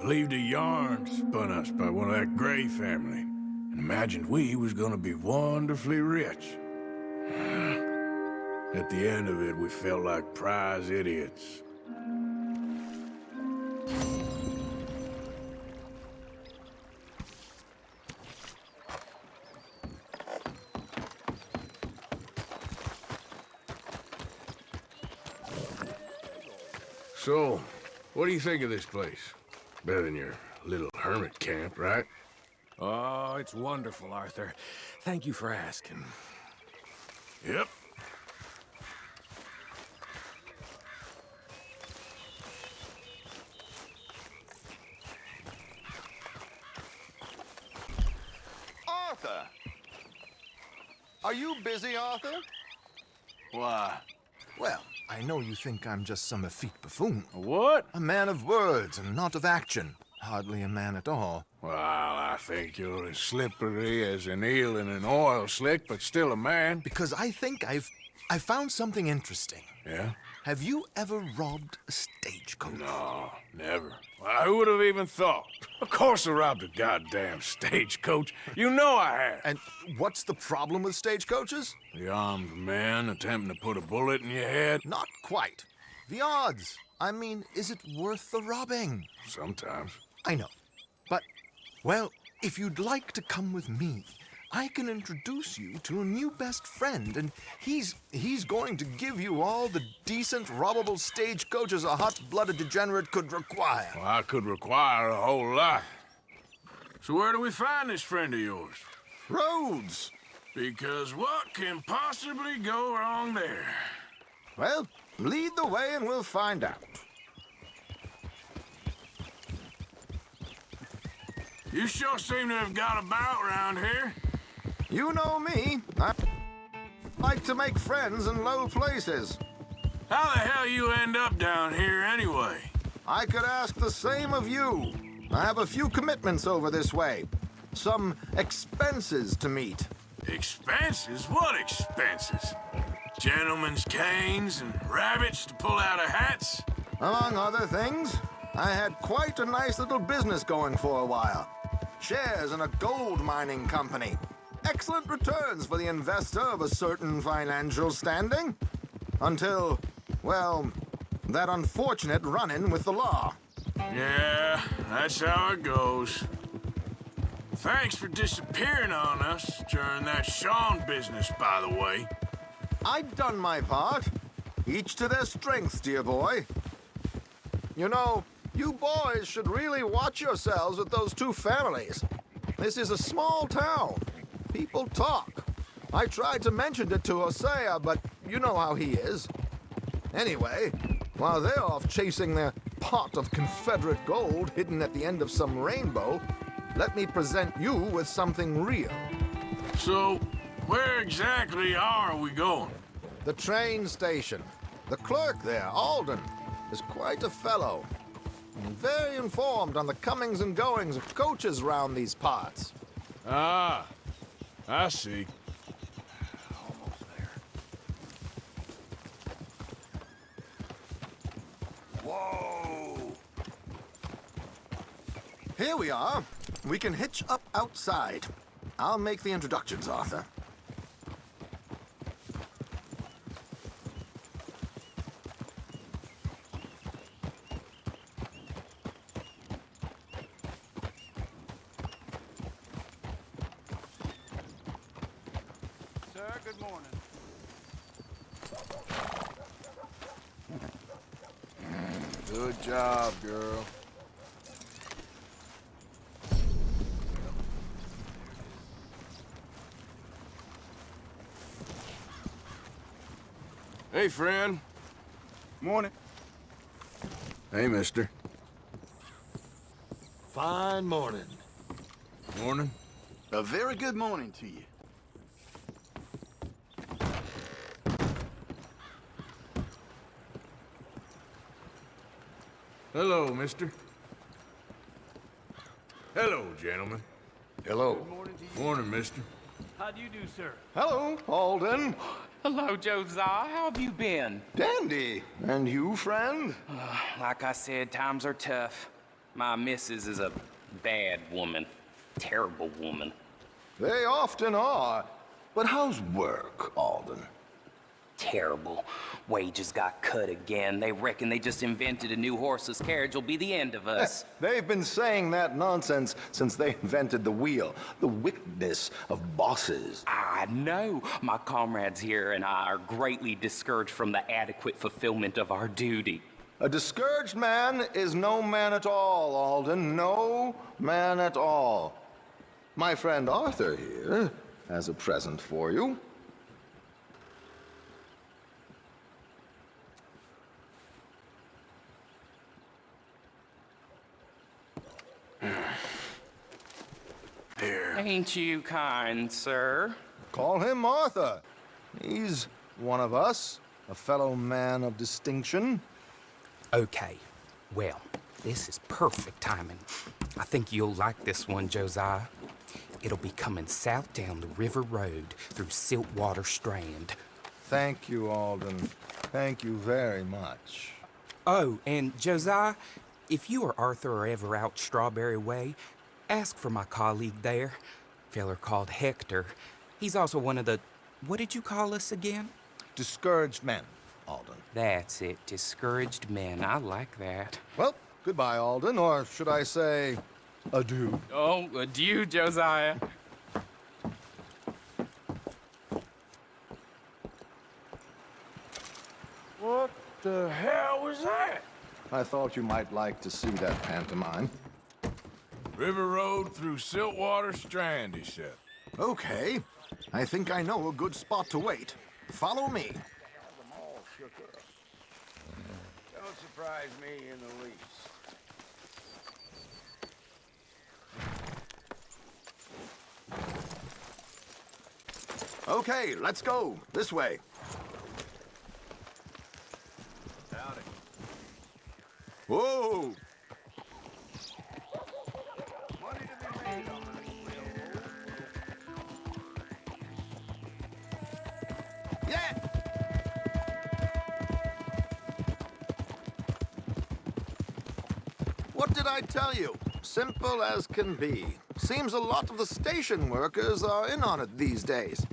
Believed a yarn spun us by one of that Gray family, and imagined we was gonna be wonderfully rich. At the end of it, we felt like prize idiots. So, what do you think of this place? Better than your little hermit camp, right? Oh, it's wonderful, Arthur. Thank you for asking. Yep. Arthur! Are you busy, Arthur? Why? Well, I know you think I'm just some effete buffoon. What? A man of words and not of action. Hardly a man at all. Well, I think you're as slippery as an eel in an oil slick, but still a man. Because I think I've... I found something interesting. Yeah? Have you ever robbed a stagecoach? No, never. Who would have even thought? Of course I robbed a goddamn stagecoach. You know I have. And what's the problem with stagecoaches? The armed man attempting to put a bullet in your head? Not quite. The odds. I mean, is it worth the robbing? Sometimes. I know. But, well, if you'd like to come with me, I can introduce you to a new best friend, and he's he's going to give you all the decent, robbable stagecoaches a hot-blooded degenerate could require. Well, I could require a whole lot. So where do we find this friend of yours? Roads! Because what can possibly go wrong there? Well, lead the way and we'll find out. You sure seem to have got about around here. You know me. I like to make friends in low places. How the hell you end up down here anyway? I could ask the same of you. I have a few commitments over this way. Some expenses to meet. Expenses? What expenses? Gentlemen's canes and rabbits to pull out of hats? Among other things, I had quite a nice little business going for a while. Shares in a gold mining company. Excellent returns for the investor of a certain financial standing. Until, well, that unfortunate run-in with the law. Yeah, that's how it goes. Thanks for disappearing on us during that Sean business, by the way. I've done my part. Each to their strengths, dear boy. You know, you boys should really watch yourselves with those two families. This is a small town. People talk. I tried to mention it to Hosea, but you know how he is. Anyway, while they're off chasing their pot of Confederate gold hidden at the end of some rainbow, let me present you with something real. So, where exactly are we going? The train station. The clerk there, Alden, is quite a fellow. And very informed on the comings and goings of coaches round these parts. Ah, I see. Whoa! Here we are. We can hitch up outside. I'll make the introductions, Arthur. Sir, good morning. Good job, girl. Hey, friend. Morning. Hey, mister. Fine morning. Morning. A very good morning to you. Hello, mister. Hello, gentlemen. Hello. Morning to you. Morning, mister. How do you do, sir? Hello, Alden. Hello, Josiah. How have you been? Dandy. And you, friend? Like I said, times are tough. My missus is a bad woman. Terrible woman. They often are. But how's work, Alden? Terrible. Wages got cut again. They reckon they just invented a new horseless carriage will be the end of us. They've been saying that nonsense since they invented the wheel. The wickedness of bosses. I know. My comrades here and I are greatly discouraged from the adequate fulfillment of our duty. A discouraged man is no man at all, Alden. No man at all. My friend Arthur here has a present for you. Ain't you kind, sir? Call him Arthur. He's one of us, a fellow man of distinction. Okay. Well, this is perfect timing. I think you'll like this one, Josiah. It'll be coming south down the river road through Siltwater Strand. Thank you, Alden. Thank you very much. Oh, and Josiah, if you or Arthur are ever out Strawberry Way, ask for my colleague there. Feller called Hector. He's also one of the. What did you call us again? Discouraged men, Alden. That's it. Discouraged men. I like that. Well, goodbye, Alden, or should I say, adieu. Oh, adieu, Josiah. What the hell was that? I thought you might like to see that pantomime. River Road through Siltwater Strand, he said. Okay. I think I know a good spot to wait. Follow me. Don't surprise me in the least. Okay, let's go. This way. Howdy. Whoa! What did I tell you? Simple as can be. Seems a lot of the station workers are in on it these days.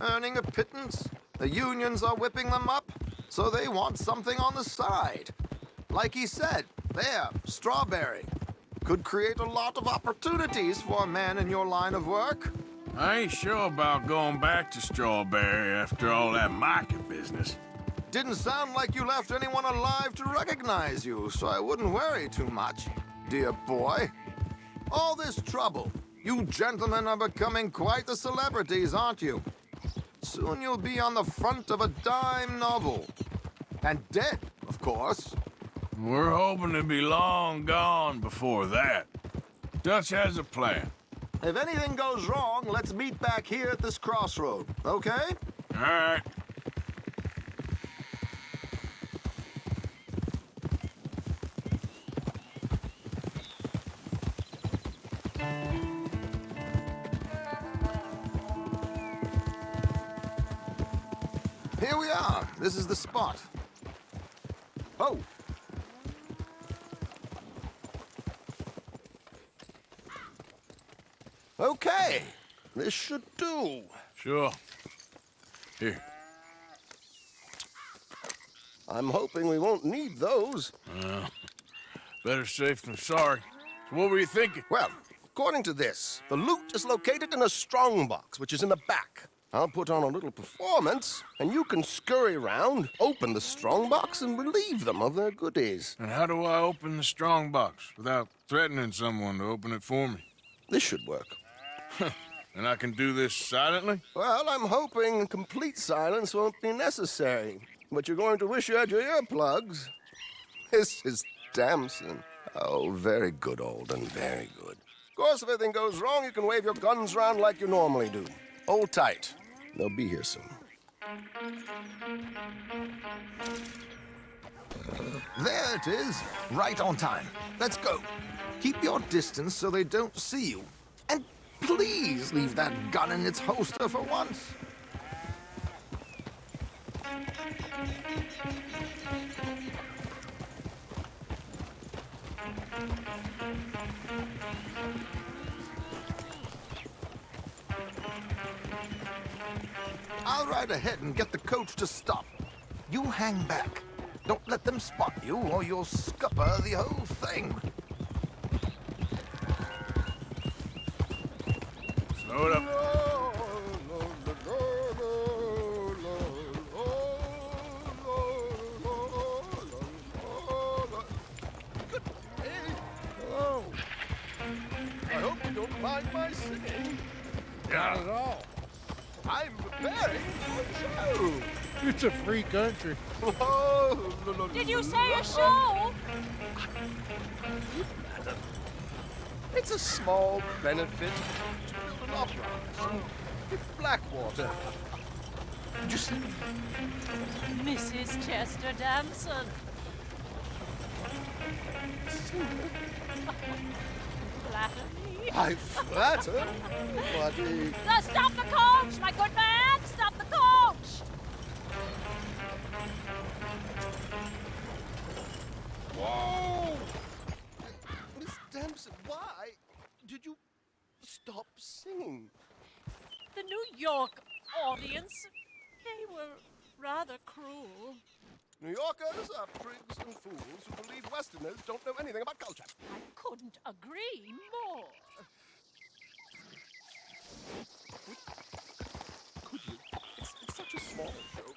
Earning a pittance. The unions are whipping them up, so they want something on the side. Like he said, there, strawberry. Could create a lot of opportunities for a man in your line of work. I ain't sure about going back to Strawberry after all that market business. Didn't sound like you left anyone alive to recognize you, so I wouldn't worry too much, dear boy. All this trouble. You gentlemen are becoming quite the celebrities, aren't you? Soon you'll be on the front of a dime novel. And dead, of course. We're hoping to be long gone before that. Dutch has a plan. If anything goes wrong, let's meet back here at this crossroad, okay? All right. Here we are. This is the spot. Oh. Okay. This should do. Sure. Here. I'm hoping we won't need those. Better safe than sorry. So what were you thinking? Well, according to this, the loot is located in a strongbox, which is in the back. I'll put on a little performance, and you can scurry around, open the strongbox, and relieve them of their goodies. And how do I open the strong box without threatening someone to open it for me? This should work. And I can do this silently? Well, I'm hoping complete silence won't be necessary. But you're going to wish you had your earplugs. This is Damson. Oh, very good, Alden, very good. Of course, if anything goes wrong, you can wave your guns around like you normally do. Hold tight. They'll be here soon. Uh, there it is. Right on time. Let's go. Keep your distance so they don't see you. And please leave that gun in its holster for once. I'll ride ahead and get the coach to stop. You hang back. Don't let them spot you, or you'll scupper the whole thing. Slow it up. Good day. Hello. I hope you don't mind my singing. Yeah. at all. I'm preparing for a show. It's a free country. Oh, no, no, Did you say a show? It's a small benefit to build an opera house in Blackwater. Did you see? Mrs. Chester Damson. Flatter me. I flatter, buddy. Uh, stop the coach, my good man! New York audience, they were rather cruel. New Yorkers are prigs and fools who believe Westerners don't know anything about culture. I couldn't agree more. Could you? It's, it's such a small show.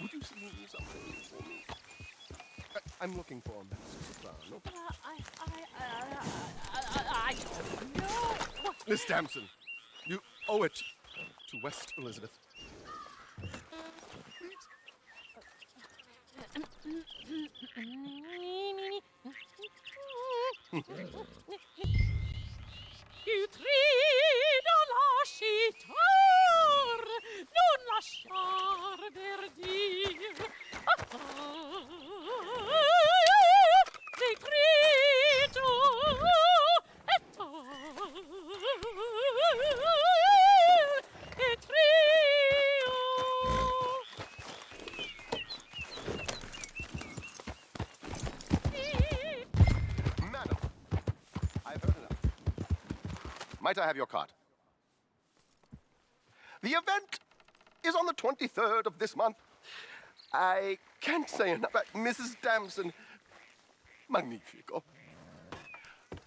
Would you sing something for me? I, I'm looking for a mezzo soprano. Uh, I, I, uh, I, I, I don't know. Miss Damson, owe it to West Elizabeth. Might I have your card? The event is on the 23rd of this month. I can't say enough about Mrs. Damson. Magnifico.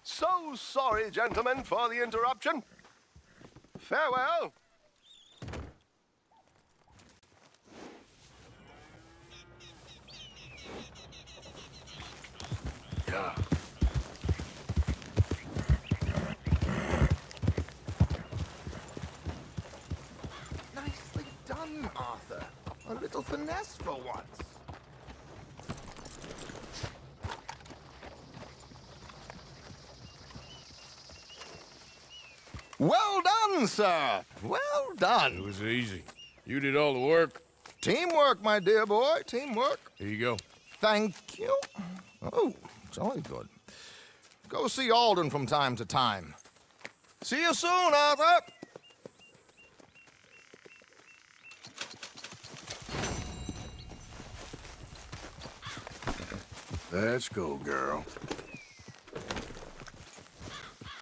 So sorry, gentlemen, for the interruption. Farewell. Yeah. Nicely done, Arthur. A little finesse for once. Well done, sir. Well done. It was easy. You did all the work. Teamwork, my dear boy. Teamwork. Here you go. Thank you. Oh, it's jolly good. Go see Alden from time to time. See you soon, Arthur. Let's go, girl.